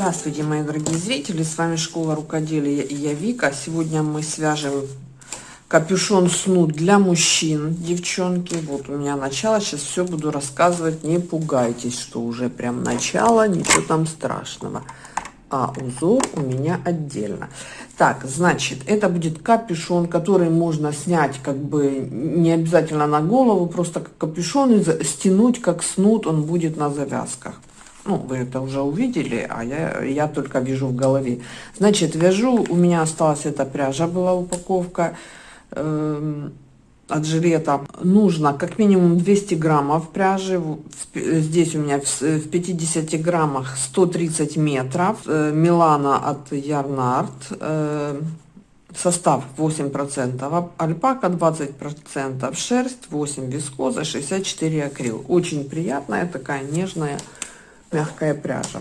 Здравствуйте, мои дорогие зрители, с вами Школа Рукоделия и я Вика. Сегодня мы свяжем капюшон снуд для мужчин, девчонки. Вот у меня начало, сейчас все буду рассказывать, не пугайтесь, что уже прям начало, ничего там страшного. А узор у меня отдельно. Так, значит, это будет капюшон, который можно снять как бы не обязательно на голову, просто как капюшон и стянуть как снуд, он будет на завязках. Ну, вы это уже увидели, а я, я только вяжу в голове. Значит, вяжу, у меня осталась эта пряжа, была упаковка э, от жилета. Нужно как минимум 200 граммов пряжи. Здесь у меня в, в 50 граммах 130 метров. Э, Милана от Ярнард. Э, состав 8%, альпака 20%, шерсть 8, вискоза 64 акрил. Очень приятная, такая нежная мягкая пряжа.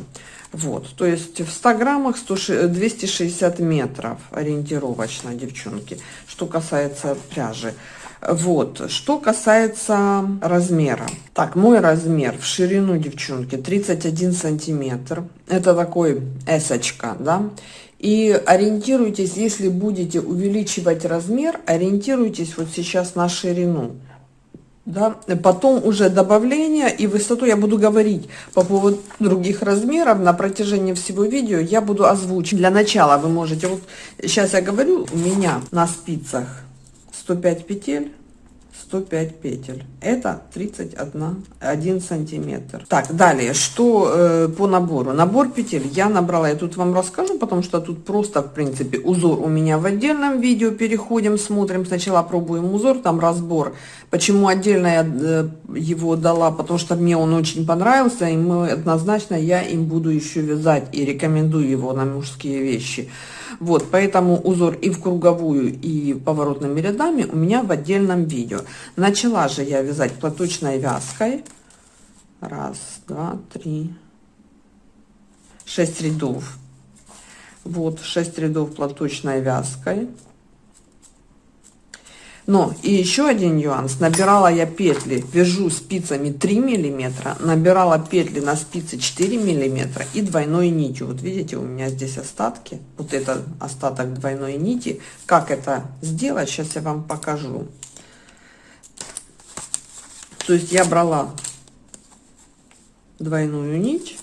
Вот, то есть в 100 граммах 100, 260 метров ориентировочно, девчонки, что касается пряжи. Вот, что касается размера. Так, мой размер в ширину, девчонки, 31 сантиметр. Это такой эсочка, да. И ориентируйтесь, если будете увеличивать размер, ориентируйтесь вот сейчас на ширину да, потом уже добавление и высоту я буду говорить по поводу других размеров на протяжении всего видео я буду озвучить. Для начала вы можете, вот сейчас я говорю, у меня на спицах 105 петель, 105 петель. Это 31 1 сантиметр. Так, далее, что э, по набору? Набор петель я набрала, я тут вам расскажу, потому что тут просто, в принципе, узор у меня в отдельном видео. Переходим, смотрим, сначала пробуем узор, там разбор. Почему отдельно я э, его дала? Потому что мне он очень понравился, и мы однозначно я им буду еще вязать и рекомендую его на мужские вещи. Вот, поэтому узор и в круговую, и поворотными рядами у меня в отдельном видео. Начала же я вязать платочной вязкой. Раз, два, три, шесть рядов. Вот, шесть рядов платочной вязкой. Но и еще один нюанс. Набирала я петли, вяжу спицами 3 миллиметра, набирала петли на спице 4 миллиметра и двойной нитью. Вот видите, у меня здесь остатки. Вот это остаток двойной нити. Как это сделать, сейчас я вам покажу. То есть я брала двойную нить.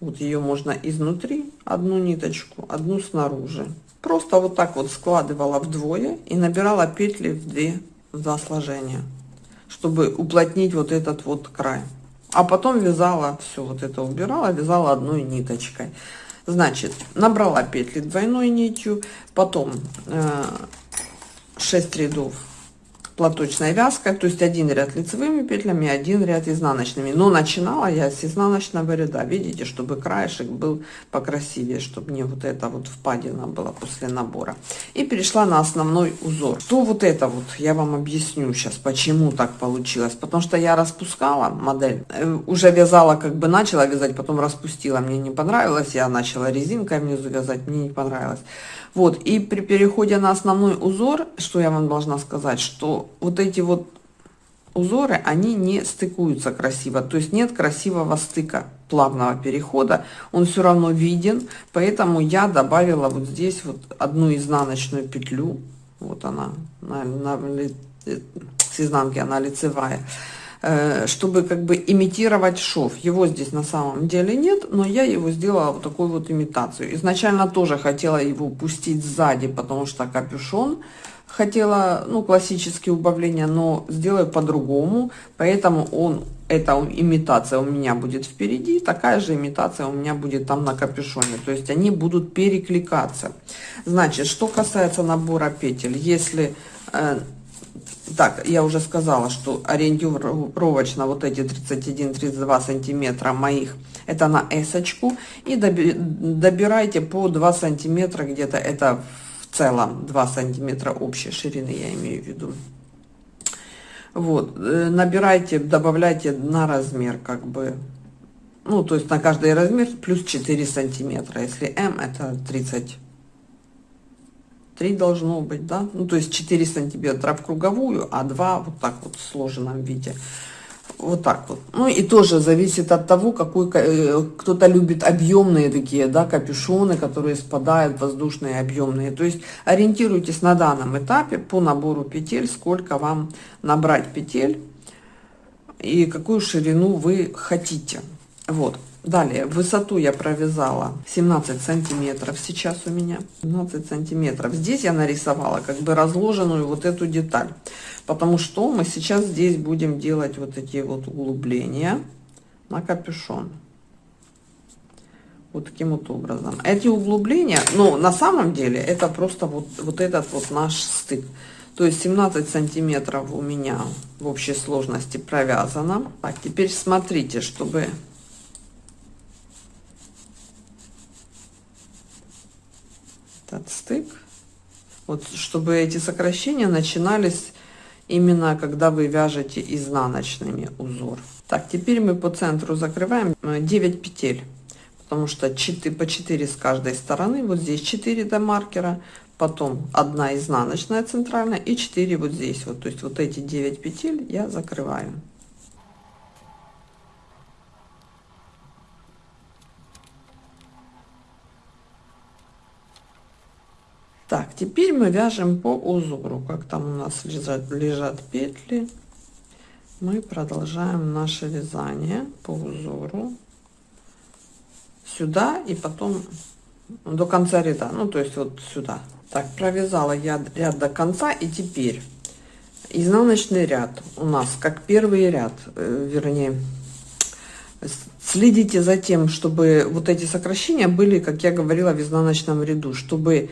Вот ее можно изнутри, одну ниточку, одну снаружи. Просто вот так вот складывала вдвое и набирала петли в две в два сложения, чтобы уплотнить вот этот вот край. А потом вязала все вот это убирала, вязала одной ниточкой. Значит, набрала петли двойной нитью, потом э, 6 рядов платочной вязкой, то есть один ряд лицевыми петлями, один ряд изнаночными. Но начинала я с изнаночного ряда, видите, чтобы краешек был покрасивее, чтобы не вот это вот впадина была после набора. И перешла на основной узор. Что вот это вот, я вам объясню сейчас, почему так получилось. Потому что я распускала модель, э, уже вязала, как бы начала вязать, потом распустила, мне не понравилось, я начала резинкой внизу вязать, мне не понравилось. Вот, и при переходе на основной узор, что я вам должна сказать, что вот эти вот узоры, они не стыкуются красиво, то есть нет красивого стыка плавного перехода, он все равно виден, поэтому я добавила вот здесь вот одну изнаночную петлю, вот она, на, на, с изнанки она лицевая, Э, чтобы как бы имитировать шов. Его здесь на самом деле нет, но я его сделала вот такую вот имитацию. Изначально тоже хотела его пустить сзади, потому что капюшон хотела, ну, классические убавления, но сделаю по-другому, поэтому он, эта имитация у меня будет впереди, такая же имитация у меня будет там на капюшоне, то есть они будут перекликаться. Значит, что касается набора петель, если э, так, я уже сказала, что ориентировочно вот эти 31-32 сантиметра моих, это на эсочку. И добирайте по 2 сантиметра где-то, это в целом 2 сантиметра общей ширины, я имею в виду. Вот, э, набирайте, добавляйте на размер, как бы, ну, то есть на каждый размер плюс 4 сантиметра. Если М, это 30 3 должно быть, да, ну то есть 4 сантиметра в круговую, а 2 вот так вот в сложенном виде. Вот так вот. Ну и тоже зависит от того, какой э, кто-то любит объемные такие, да, капюшоны, которые спадают, воздушные объемные. То есть ориентируйтесь на данном этапе по набору петель, сколько вам набрать петель и какую ширину вы хотите. Вот. Далее, высоту я провязала 17 сантиметров сейчас у меня. 17 сантиметров. Здесь я нарисовала как бы разложенную вот эту деталь. Потому что мы сейчас здесь будем делать вот эти вот углубления на капюшон. Вот таким вот образом. Эти углубления, ну, на самом деле, это просто вот, вот этот вот наш стык. То есть 17 сантиметров у меня в общей сложности провязано. Так, теперь смотрите, чтобы этот стык. Вот, чтобы эти сокращения начинались именно когда вы вяжете изнаночными узор. Так, теперь мы по центру закрываем 9 э, петель, потому что 4, по 4 с каждой стороны. Вот здесь 4 до маркера, потом одна изнаночная центральная и 4 вот здесь. Вот, то есть вот эти 9 петель я закрываю. Так, теперь мы вяжем по узору. Как там у нас лежат, лежат петли, мы продолжаем наше вязание по узору сюда и потом до конца ряда. Ну, то есть вот сюда. Так, провязала я ряд до конца и теперь изнаночный ряд у нас как первый ряд, э, вернее, следите за тем, чтобы вот эти сокращения были, как я говорила, в изнаночном ряду, чтобы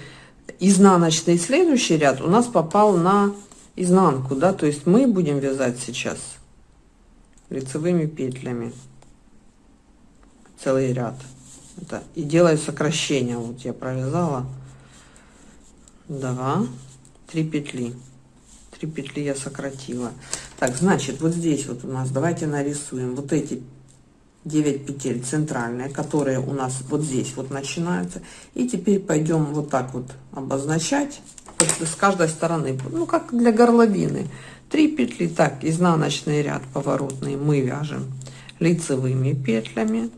изнаночный следующий ряд у нас попал на изнанку, да, то есть мы будем вязать сейчас лицевыми петлями целый ряд. Это, и делаю сокращение. Вот я провязала два, три петли. Три петли я сократила. Так, значит, вот здесь вот у нас, давайте нарисуем вот эти 9 петель центральные, которые у нас вот здесь вот начинаются. И теперь пойдем вот так вот обозначать с каждой стороны, ну как для горловины. 3 петли, так, изнаночный ряд поворотный мы вяжем лицевыми петлями.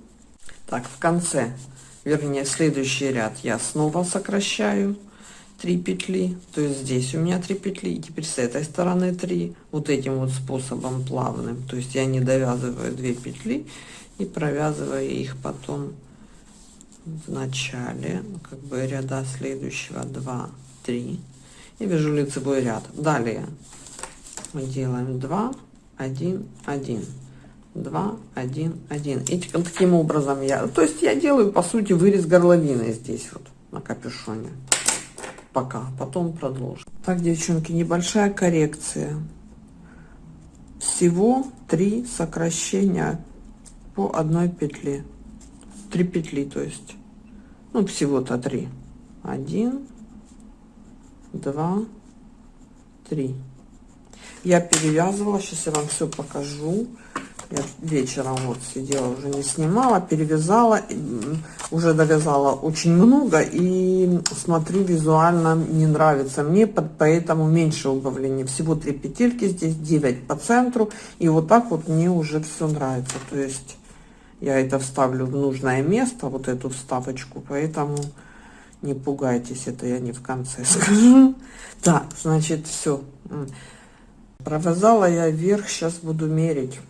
Так, в конце, вернее, следующий ряд я снова сокращаю 3 петли, то есть здесь у меня 3 петли, и теперь с этой стороны 3, вот этим вот способом плавным, то есть я не довязываю 2 петли, и провязывая их потом в начале ну, как бы ряда следующего 2 3 и вяжу лицевой ряд. Далее мы делаем 2 1 1 2 1 1 и таким образом я то есть я делаю по сути вырез горловины здесь вот на капюшоне. Пока. Потом продолжим. Так девчонки небольшая коррекция. Всего три сокращения по одной петле 3 петли то есть. Ну всего-то 3 1 2 3 я перевязывала сейчас я вам все покажу. Я вечером вот сидела уже не снимала перевязала уже довязала очень много и смотрю визуально не нравится мне поэтому меньше убавления. Всего 3 петельки здесь 9 по центру и вот так вот мне уже все нравится. То есть я это вставлю в нужное место, вот эту вставочку, поэтому не пугайтесь, это я не в конце скажу. Так, значит, все. Провязала я вверх, сейчас буду мерить.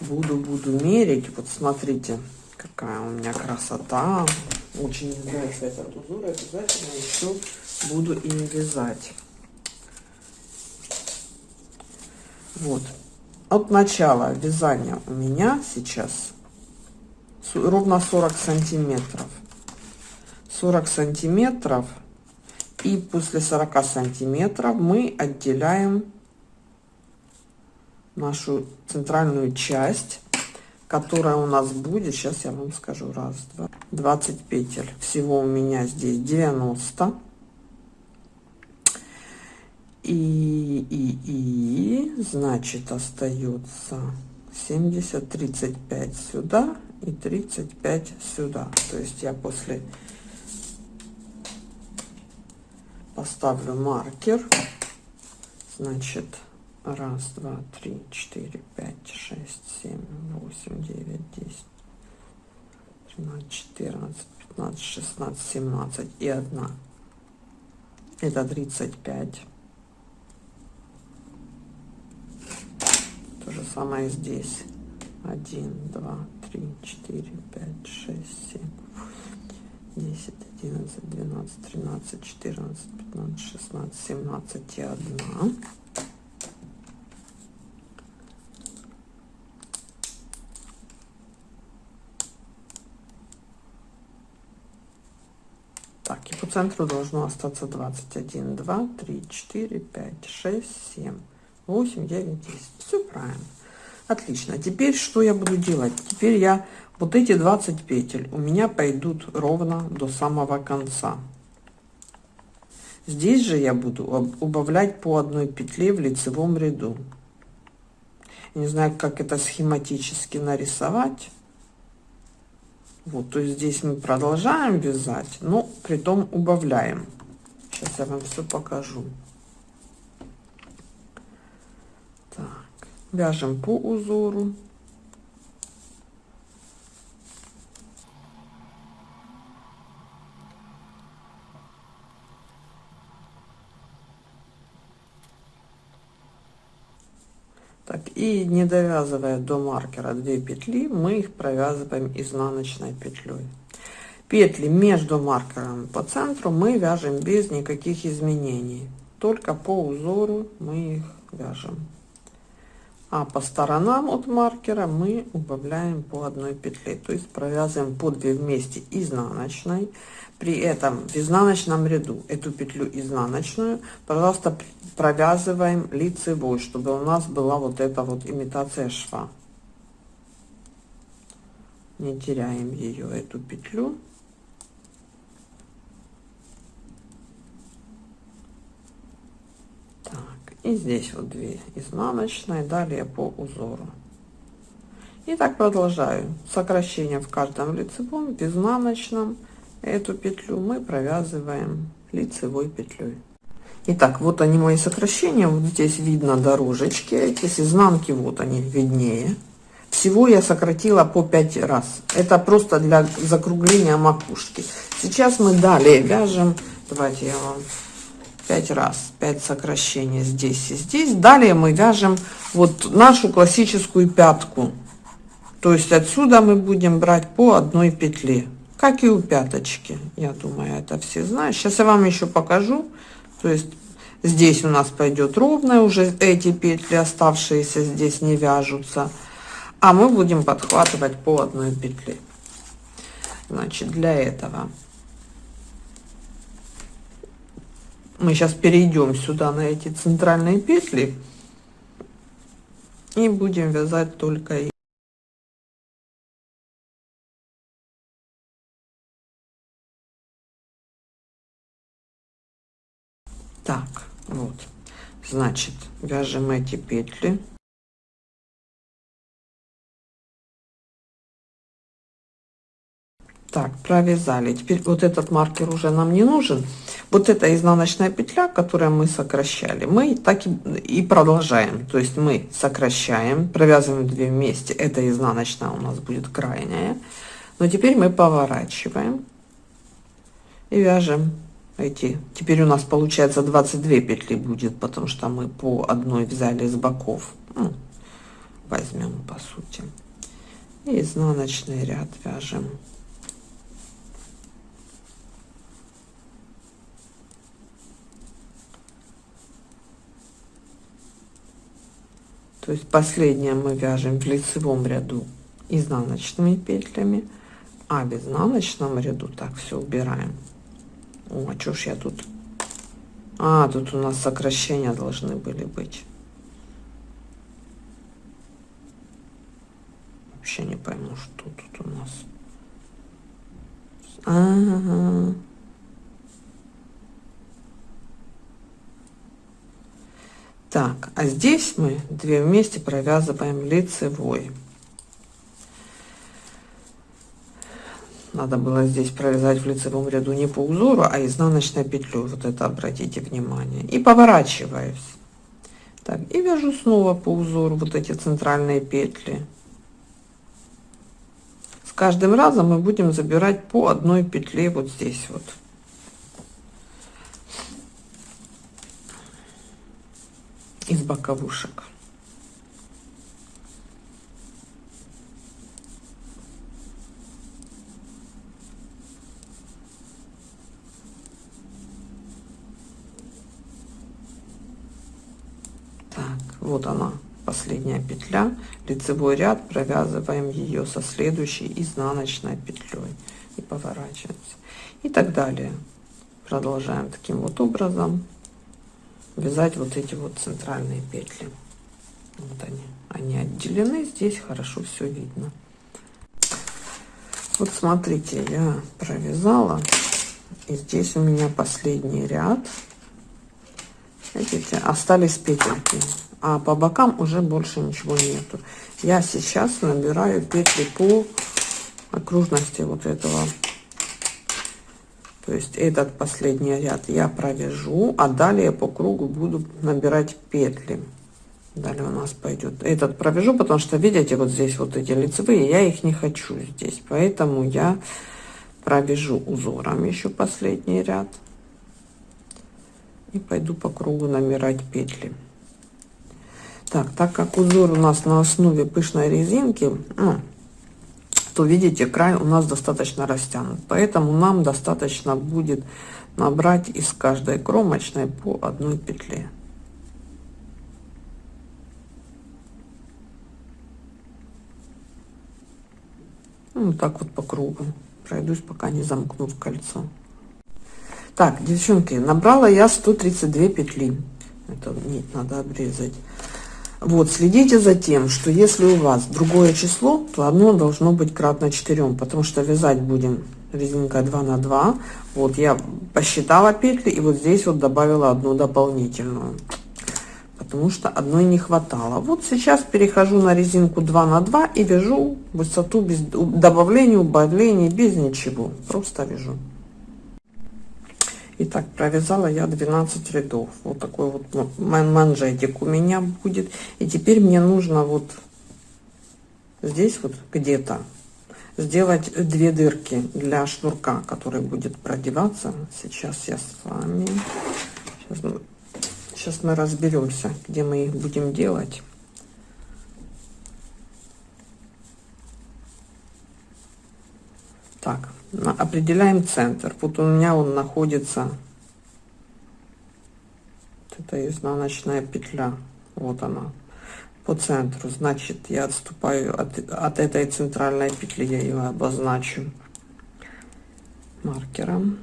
Буду, буду мерить. Вот смотрите, какая у меня красота. Очень нравится этот узор, обязательно еще буду им вязать. Вот, от начала вязания у меня сейчас ровно 40 сантиметров. 40 сантиметров и после 40 сантиметров мы отделяем нашу центральную часть которая у нас будет сейчас я вам скажу раз два 20 петель. Всего у меня здесь 90 и, и, и, значит, остается 70, 35 сюда и 35 сюда. То есть я после поставлю маркер. Значит, раз, два, три, четыре, пять, шесть, семь, восемь, девять, десять, тринадцать, четырнадцать, пятнадцать, шестнадцать, семнадцать и одна. Это 35. То же самое здесь. Один, два, три, четыре, пять, шесть, семь, десять, одиннадцать, двенадцать, тринадцать, четырнадцать, пятнадцать, шестнадцать, семнадцать и одна. Так, и по центру должно остаться 21, 2, 3, 4, 5, 6, 7, 8, 9, 10. Все правильно. Отлично. Теперь что я буду делать? Теперь я вот эти 20 петель у меня пойдут ровно до самого конца. Здесь же я буду убавлять по одной петле в лицевом ряду. не знаю, как это схематически нарисовать. Вот, то есть здесь мы продолжаем вязать, но при том убавляем. Сейчас я вам все покажу. Так, вяжем по узору. Так, и не довязывая до маркера 2 петли, мы их провязываем изнаночной петлей. Петли между маркером по центру мы вяжем без никаких изменений. Только по узору мы их вяжем. А по сторонам от маркера мы убавляем по одной петле. То есть провязываем по 2 вместе изнаночной при этом в изнаночном ряду эту петлю изнаночную пожалуйста провязываем лицевой чтобы у нас была вот эта вот имитация шва не теряем ее эту петлю так и здесь вот две изнаночные далее по узору и так продолжаю сокращение в каждом лицевом в изнаночном эту петлю мы провязываем лицевой петлей Итак, вот они мои сокращения. Вот здесь видно дорожечки эти с изнанки, вот они виднее. Всего я сократила по 5 раз. Это просто для закругления макушки. Сейчас мы далее вяжем. Давайте я вам 5 раз, 5 сокращений здесь и здесь. Далее мы вяжем вот нашу классическую пятку. То есть отсюда мы будем брать по одной петле как и у пяточки. Я думаю, это все знают. Сейчас я вам еще покажу. То есть здесь у нас пойдет ровная, уже эти петли оставшиеся здесь не вяжутся. А мы будем подхватывать по одной петле. Значит, для этого мы сейчас перейдем сюда на эти центральные петли и будем вязать только так вот значит вяжем эти петли. Так провязали. Теперь вот этот маркер уже нам не нужен вот эта изнаночная петля которую мы сокращали мы так и, и продолжаем. То есть мы сокращаем провязываем две вместе. Это изнаночная у нас будет крайняя. Но теперь мы поворачиваем и вяжем эти. Теперь у нас получается 22 петли будет потому что мы по одной взяли с боков. Ну, возьмем по сути. И изнаночный ряд вяжем то есть последнее мы вяжем в лицевом ряду изнаночными петлями а в изнаночном ряду так все убираем о, а что ж я тут? А, тут у нас сокращения должны были быть. Вообще не пойму, что тут у нас. А -а -а. Так, а здесь мы две вместе провязываем лицевой. надо было здесь провязать в лицевом ряду не по узору а изнаночной петлю вот это обратите внимание. И поворачиваюсь. Так и вяжу снова по узору вот эти центральные петли. С каждым разом мы будем забирать по одной петле вот здесь вот из боковушек. Вот она последняя петля. Лицевой ряд провязываем ее со следующей изнаночной петлей и поворачиваемся. И так далее. Продолжаем таким вот образом вязать вот эти вот центральные петли. Вот они. Они отделены здесь хорошо все видно. Вот смотрите я провязала и здесь у меня последний ряд. Видите остались петельки а по бокам уже больше ничего нету. Я сейчас набираю петли по окружности вот этого то есть этот последний ряд я провяжу а далее по кругу буду набирать петли. Далее у нас пойдет. Этот провяжу потому что видите вот здесь вот эти лицевые я их не хочу здесь. Поэтому я провяжу узором еще последний ряд и пойду по кругу набирать петли. Так, так как узор у нас на основе пышной резинки, ну, то видите, край у нас достаточно растянут. Поэтому нам достаточно будет набрать из каждой кромочной по одной петле. Ну, так вот по кругу. Пройдусь, пока не замкну в кольцо. Так, девчонки, набрала я 132 петли. Это нить надо обрезать. Вот, следите за тем, что если у вас другое число, то одно должно быть кратно 4, потому что вязать будем резинка 2 на 2. Вот я посчитала петли и вот здесь вот добавила одну дополнительную, потому что одной не хватало. Вот сейчас перехожу на резинку 2 на 2 и вяжу высоту без добавления, убавления, без ничего, просто вяжу. Итак, провязала я 12 рядов. Вот такой вот манжетик у меня будет. И теперь мне нужно вот здесь вот где-то сделать две дырки для шнурка, который будет продеваться. Сейчас я с вами... Сейчас мы, сейчас мы разберемся, где мы их будем делать. Так, определяем центр. Вот у меня он находится, вот это изнаночная петля, вот она, по центру. Значит, я отступаю от, от этой центральной петли, я ее обозначу маркером.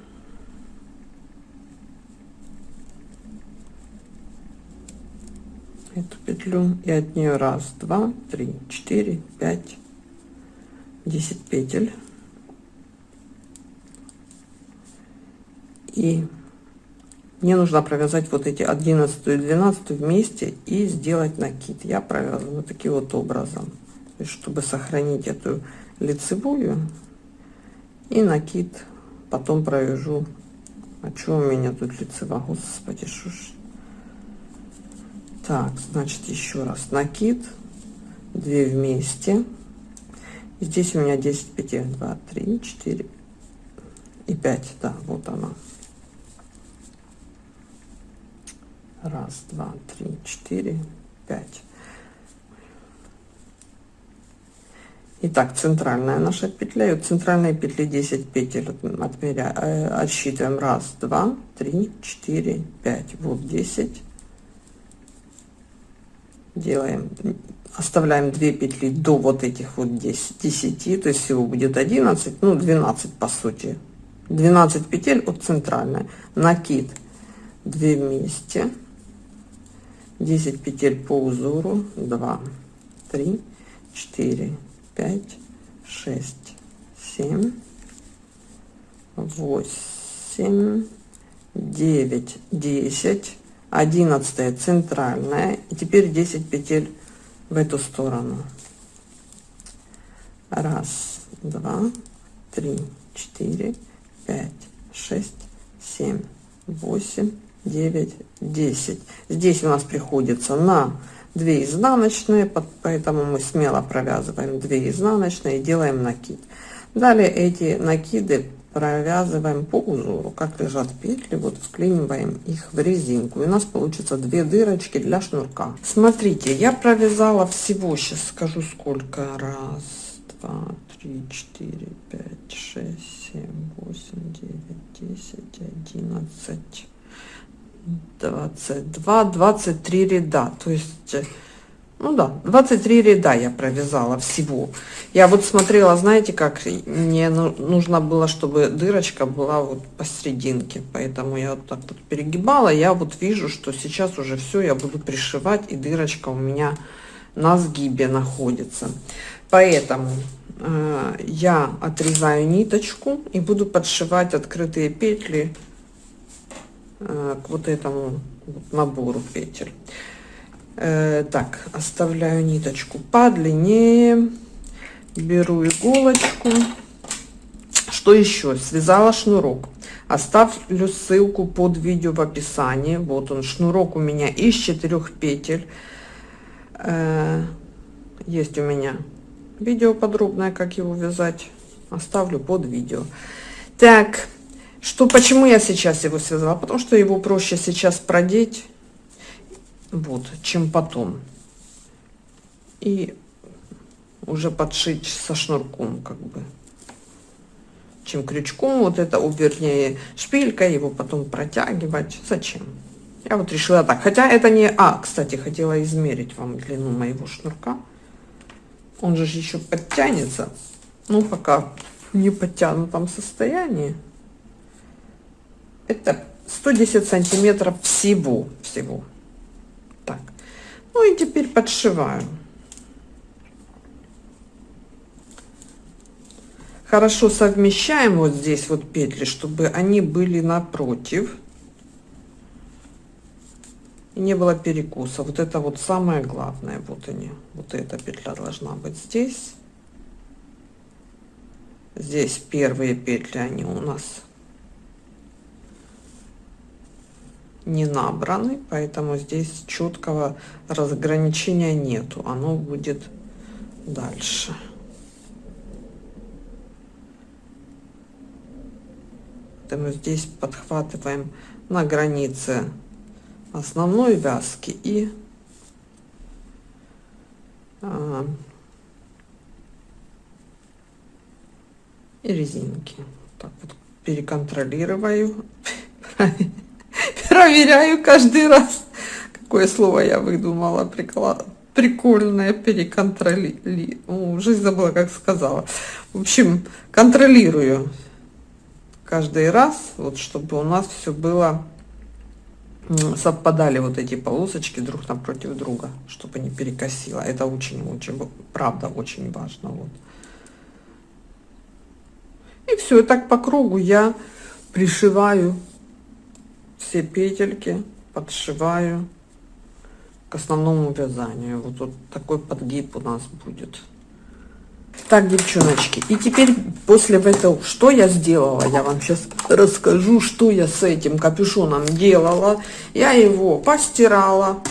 эту петлю и от нее раз два три четыре пять десять петель и мне нужно провязать вот эти 11 и 12 вместе и сделать накид. Я провязываю вот таким вот образом. Чтобы сохранить эту лицевую и накид потом провяжу. А что у меня тут лицева господи что ж? Так значит еще раз. Накид. 2 вместе. Здесь у меня 10 петель. 2 3 4 и 5 да вот она Раз, два, три, четыре, пять. Итак, центральная наша петля. И от центральной петли 10 петель отмеряем, э, отсчитываем. Раз, два, три, четыре, пять. Вот 10. Делаем, оставляем 2 петли до вот этих вот 10, 10 то есть всего будет 11, ну 12 по сути. 12 петель от центральной. Накид 2 вместе. 10 петель по узору. 2 3 4 5 6 7 8 9 10 11 центральная. И теперь 10 петель в эту сторону. Раз два три четыре пять шесть семь восемь 9 10 здесь у нас приходится на 2 изнаночные поэтому мы смело провязываем 2 изнаночные и делаем накид. Далее эти накиды провязываем по узору как лежат петли вот вклиниваем их в резинку. И у нас получится две дырочки для шнурка. Смотрите я провязала всего сейчас скажу сколько. Раз два три четыре пять шесть семь восемь девять десять одиннадцать двадцать два двадцать три ряда. То есть ну да 23 ряда я провязала всего. Я вот смотрела знаете как мне ну, нужно было чтобы дырочка была вот посерединке. Поэтому я вот так вот перегибала. Я вот вижу что сейчас уже все я буду пришивать и дырочка у меня на сгибе находится. Поэтому э, я отрезаю ниточку и буду подшивать открытые петли э, к вот этому набору петель Э, так, оставляю ниточку подлиннее. Беру иголочку. Что еще? Связала шнурок. Оставлю ссылку под видео в описании. Вот он, шнурок у меня из четырех петель. Э, есть у меня видео подробное, как его вязать. Оставлю под видео. Так, что, почему я сейчас его связала? Потому что его проще сейчас продеть вот, чем потом. И уже подшить со шнурком, как бы, чем крючком, вот это, вернее, шпилькой его потом протягивать. Зачем? Я вот решила так. Хотя это не... А, кстати, хотела измерить вам длину моего шнурка. Он же еще подтянется. Ну, пока не подтянутом состоянии. Это 110 сантиметров всего. Всего. Ну и теперь подшиваю. Хорошо совмещаем вот здесь вот петли, чтобы они были напротив. И не было перекуса. Вот это вот самое главное. Вот они. Вот эта петля должна быть здесь. Здесь первые петли, они у нас не набраны, поэтому здесь четкого разграничения нету. Оно будет дальше. Поэтому здесь подхватываем на границе основной вязки и а, и резинки. Так вот переконтролирую. проверяю каждый раз. Какое слово я выдумала, прикла... прикольное, переконтроли... Уже забыла, как сказала. В общем, контролирую каждый раз, вот чтобы у нас все было совпадали вот эти полосочки друг напротив друга, чтобы не перекосило. Это очень-очень, правда, очень важно. Вот. И все, и так по кругу я пришиваю все петельки подшиваю к основному вязанию. Вот, вот такой подгиб у нас будет. Так, девчоночки, и теперь после этого, что я сделала, я вам сейчас расскажу, что я с этим капюшоном делала. Я его постирала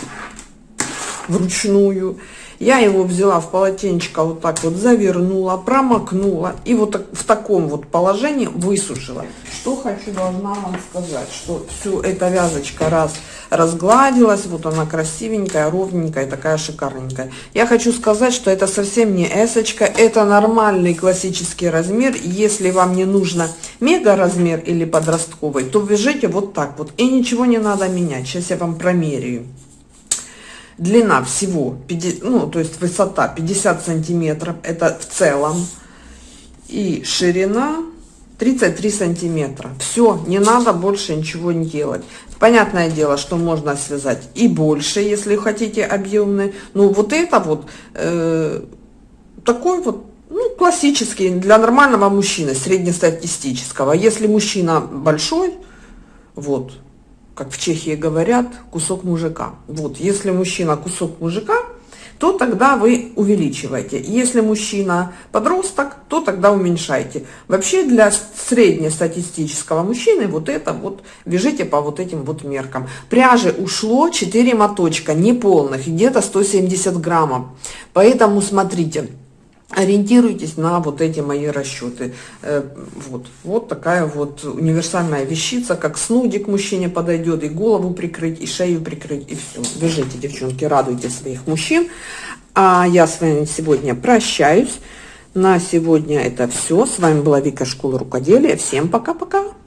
вручную я его взяла в полотенечко, вот так вот завернула, промокнула и вот в таком вот положении высушила. Что хочу должна вам сказать, что всю эта вязочка раз разгладилась, вот она красивенькая, ровненькая, такая шикарненькая. Я хочу сказать, что это совсем не эсочка, это нормальный классический размер. Если вам не нужно мега размер или подростковый, то вяжите вот так вот и ничего не надо менять. Сейчас я вам промеряю длина всего 50, ну то есть высота 50 сантиметров это в целом и ширина 33 сантиметра. Все не надо больше ничего не делать. Понятное дело что можно связать и больше если хотите объемный. Ну вот это вот э, такой вот ну, классический для нормального мужчины среднестатистического. Если мужчина большой вот как в Чехии говорят, кусок мужика. Вот, если мужчина кусок мужика, то тогда вы увеличиваете. Если мужчина подросток, то тогда уменьшайте. Вообще для среднестатистического мужчины вот это вот вяжите по вот этим вот меркам. Пряжи ушло 4 моточка, неполных, где-то 170 граммов. Поэтому смотрите ориентируйтесь на вот эти мои расчеты. Э, вот, вот такая вот универсальная вещица, как снудик мужчине подойдет, и голову прикрыть, и шею прикрыть, и все. Бежите, девчонки, радуйте своих мужчин. А я с вами сегодня прощаюсь. На сегодня это все. С вами была Вика Школа Рукоделия. Всем пока-пока.